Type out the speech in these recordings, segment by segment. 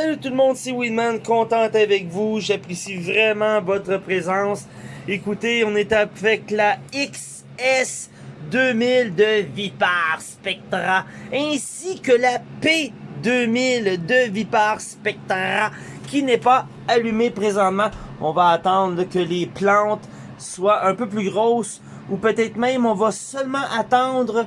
Salut tout le monde, c'est Winman, content avec vous. J'apprécie vraiment votre présence. Écoutez, on est avec la XS 2000 de Vipar Spectra ainsi que la P2000 de Vipar Spectra qui n'est pas allumée présentement. On va attendre que les plantes soient un peu plus grosses ou peut-être même on va seulement attendre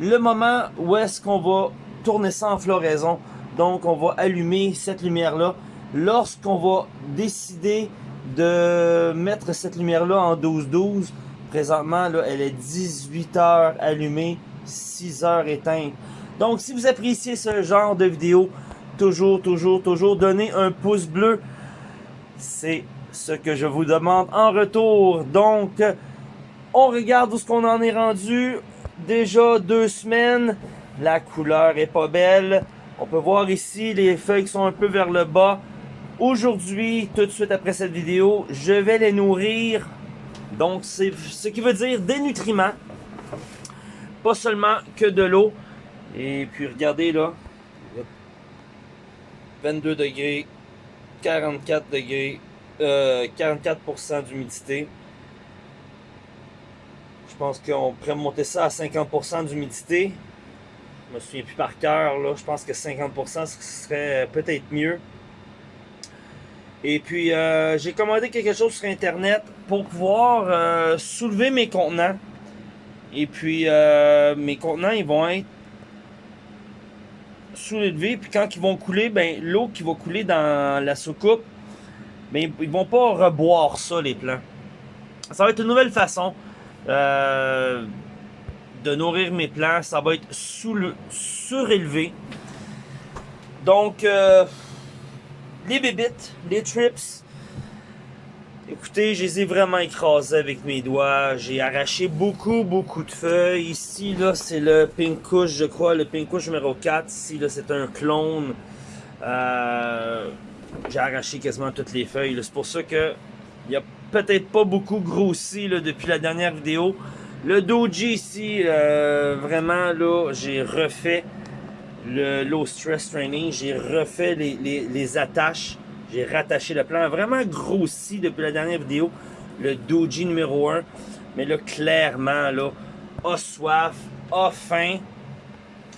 le moment où est-ce qu'on va tourner ça en floraison. Donc on va allumer cette lumière-là. Lorsqu'on va décider de mettre cette lumière-là en 12-12, présentement là, elle est 18 heures allumée, 6 heures éteinte. Donc si vous appréciez ce genre de vidéo, toujours, toujours, toujours donnez un pouce bleu. C'est ce que je vous demande en retour. Donc, on regarde où ce qu'on en est rendu. Déjà deux semaines. La couleur est pas belle. On peut voir ici les feuilles qui sont un peu vers le bas. Aujourd'hui, tout de suite après cette vidéo, je vais les nourrir. Donc, c'est ce qui veut dire des nutriments. Pas seulement que de l'eau. Et puis, regardez là. 22 degrés, 44 degrés, 44% euh, d'humidité. Je pense qu'on pourrait monter ça à 50% d'humidité. Je me souviens plus par cœur, là. Je pense que 50% ce serait peut-être mieux. Et puis, euh, j'ai commandé quelque chose sur Internet pour pouvoir euh, soulever mes contenants. Et puis, euh, mes contenants, ils vont être soulevés. Puis quand ils vont couler, ben l'eau qui va couler dans la soucoupe, ben, ils vont pas reboire ça, les plants. Ça va être une nouvelle façon. Euh, de nourrir mes plants. Ça va être sous le, surélevé. Donc, euh, les bébites, les trips, écoutez, je les ai vraiment écrasés avec mes doigts. J'ai arraché beaucoup, beaucoup de feuilles. Ici, là, c'est le Pinkush, je crois, le Pinkush numéro 4. Ici, là, c'est un clone. Euh, j'ai arraché quasiment toutes les feuilles. C'est pour ça que il a peut-être pas beaucoup grossi depuis la dernière vidéo. Le doji ici, euh, vraiment là, j'ai refait le low stress training, j'ai refait les, attaches, j'ai rattaché le plan, vraiment grossi depuis la dernière vidéo, le doji numéro 1. Mais là, clairement, là, a soif, a faim.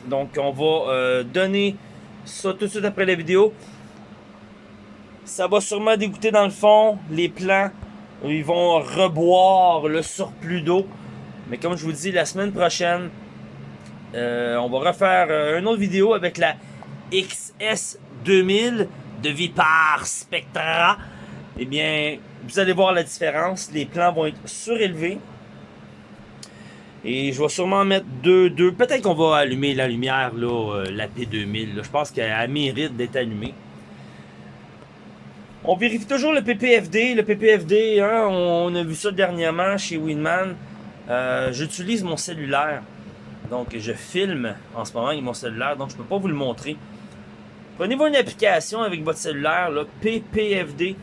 Donc, on va euh, donner ça tout de suite après la vidéo. Ça va sûrement dégoûter dans le fond les plants ils vont reboire le surplus d'eau. Mais comme je vous dis, la semaine prochaine, euh, on va refaire euh, une autre vidéo avec la XS2000 de Vipar Spectra. Eh bien, vous allez voir la différence. Les plants vont être surélevés. Et je vais sûrement mettre deux, deux. Peut-être qu'on va allumer la lumière, là, euh, la P2000. Je pense qu'elle mérite d'être allumée. On vérifie toujours le PPFD. Le PPFD, hein, on, a vu ça dernièrement chez Winman. Euh, j'utilise mon cellulaire. Donc, je filme en ce moment avec mon cellulaire. Donc, je ne peux pas vous le montrer. Prenez-vous une application avec votre cellulaire, PPFD.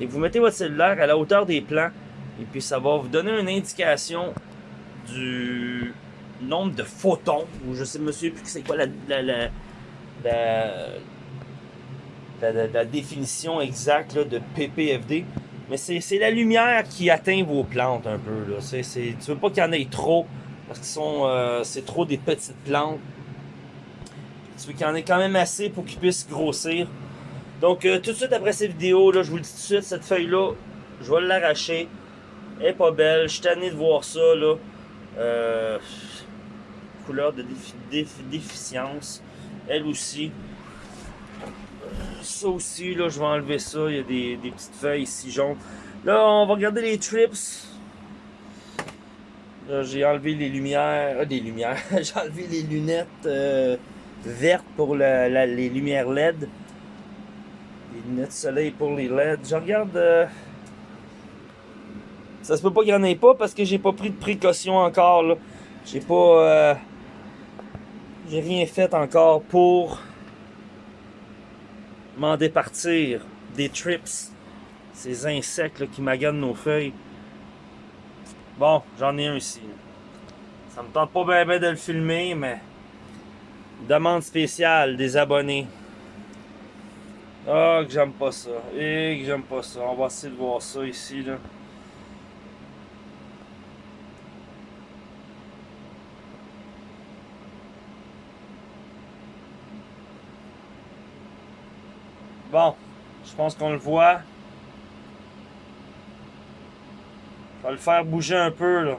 Et vous mettez votre cellulaire à la hauteur des plans. Et puis, ça va vous donner une indication du nombre de photons. Ou je sais, monsieur, plus c'est quoi la, définition exacte de PPFD. Mais c'est la lumière qui atteint vos plantes un peu. Là. C tu veux pas qu'il y en ait trop, parce que euh, c'est trop des petites plantes. Tu veux qu'il y en ait quand même assez pour qu'ils puissent grossir. Donc euh, tout de suite après cette vidéo, là, je vous le dis tout de suite, cette feuille-là, je vais l'arracher. Elle est pas belle, je suis tanné de voir ça. Là. Euh, couleur de déficience. Elle aussi ça aussi, là, je vais enlever ça. Il y a des, petites feuilles ici jaunes. Là, on va regarder les trips. Là, j'ai enlevé les lumières. Ah, des lumières. j'ai enlevé les lunettes euh, vertes pour les lumières LED. Les lunettes soleil pour les LED. Je regarde. Euh, ça se peut pas qu'il n'y en ait pas parce que j'ai pas pris de précaution encore. J'ai pas. J'ai rien fait encore pour m'en départir des trips, ces insectes qui maganent nos feuilles. Bon, j'en ai un ici. Ça me tente pas bien de le filmer, mais demande spéciale des abonnés. Ah, que j'aime pas ça. Et que j'aime pas ça. On va essayer de voir ça ici, là. Bon, je pense qu'on le voit. Je vais le faire bouger un peu, là.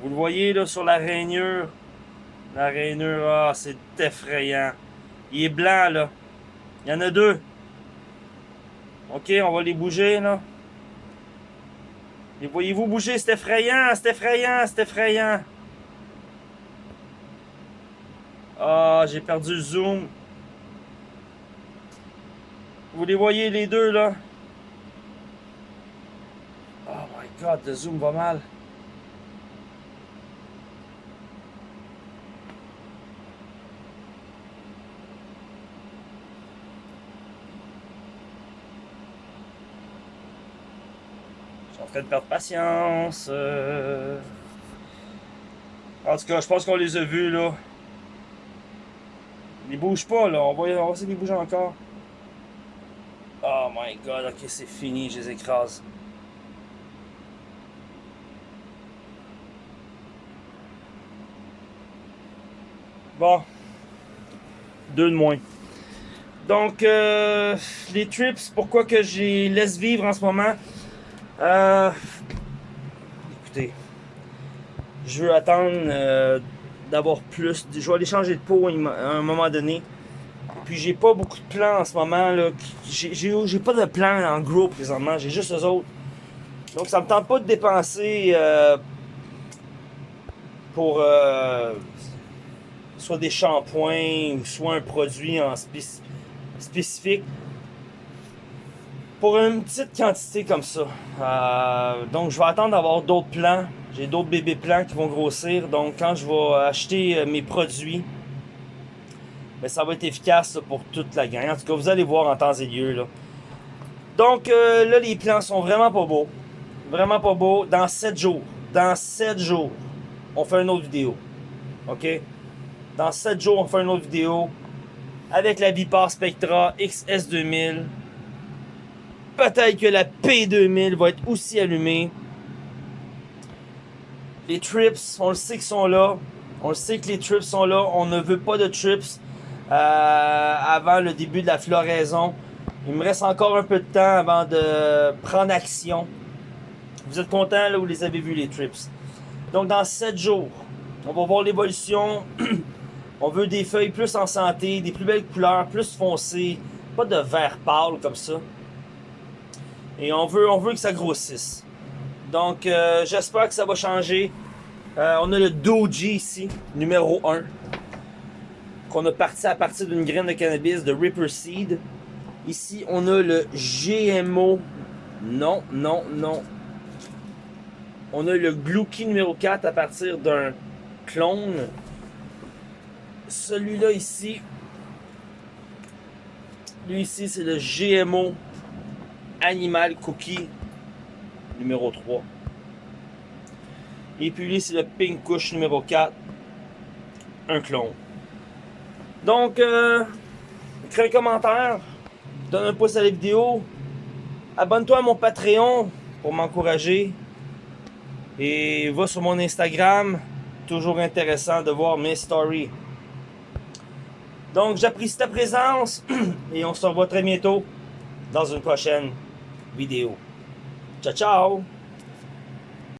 Vous le voyez, sur la rainure? La rainure, ah, c'est effrayant. Il est blanc, là. Il y en a deux. Ok, on va les bouger, là. Les voyez-vous bouger? C'est effrayant, c'est effrayant, c'est effrayant. Ah, j'ai perdu le zoom. Vous les voyez les deux là? Oh my god, le zoom va mal. Je suis en train de perdre patience. Euh. En tout cas, je pense qu'on les a vus là. Ils bougent pas, là. On va, on va essayer de les bouger encore. Oh my god, ok, c'est fini, je les écrase. Bon. Deux de moins. Donc, euh, les trips, pourquoi que j'ai laisse vivre en ce moment? Euh, écoutez, je veux attendre euh, d'avoir plus. Je vais aller changer de peau à un moment donné. Puis j'ai pas beaucoup de plans en ce moment. J'ai pas de plans en gros présentement. J'ai juste eux autres. Donc ça me tente pas de dépenser euh, pour euh, soit des shampoings ou soit un produit en spécifique. Pour une petite quantité comme ça. Euh, donc je vais attendre d'avoir d'autres plans. J'ai d'autres bébés plans qui vont grossir. Donc, quand je vais acheter euh, mes produits, ben, ça va être efficace pour toute la gang. En tout cas, vous allez voir en temps et lieu. Là. Donc, euh, là, les plans sont vraiment pas beaux. Vraiment pas beaux. Dans 7 jours. Dans 7 jours, on fait une autre vidéo. OK? Dans 7 jours, on fait une autre vidéo avec la Vipar Spectra XS2000. Peut-être que la P2000 va être aussi allumée. Les trips, on le sait qu'ils sont là. On le sait que les trips sont là. On ne veut pas de trips euh, avant le début de la floraison. Il me reste encore un peu de temps avant de prendre action. Vous êtes contents là, vous les avez vus les trips. Donc dans 7 jours, on va voir l'évolution. on veut des feuilles plus en santé, des plus belles couleurs, plus foncées. Pas de vert pâle comme ça. Et on veut, on veut que ça grossisse. Donc, euh, j'espère que ça va changer. Euh, on a le Doji ici, numéro 1. Qu'on a parti à partir d'une graine de cannabis de Ripper Seed. Ici, on a le GMO. Non, non, non. On a le Glucky numéro 4 à partir d'un clone. Celui-là ici. Lui ici, c'est le GMO Animal Cookie numéro 3. Et puis c'est le Pink Kush numéro 4. Un clone. Donc, euh, écris un commentaire. Donne un pouce à la vidéo. Abonne-toi à mon Patreon pour m'encourager. Et va sur mon Instagram. Toujours intéressant de voir mes stories. Donc, j'apprécie ta présence. Et on se revoit très bientôt dans une prochaine vidéo. Tchau, tchau.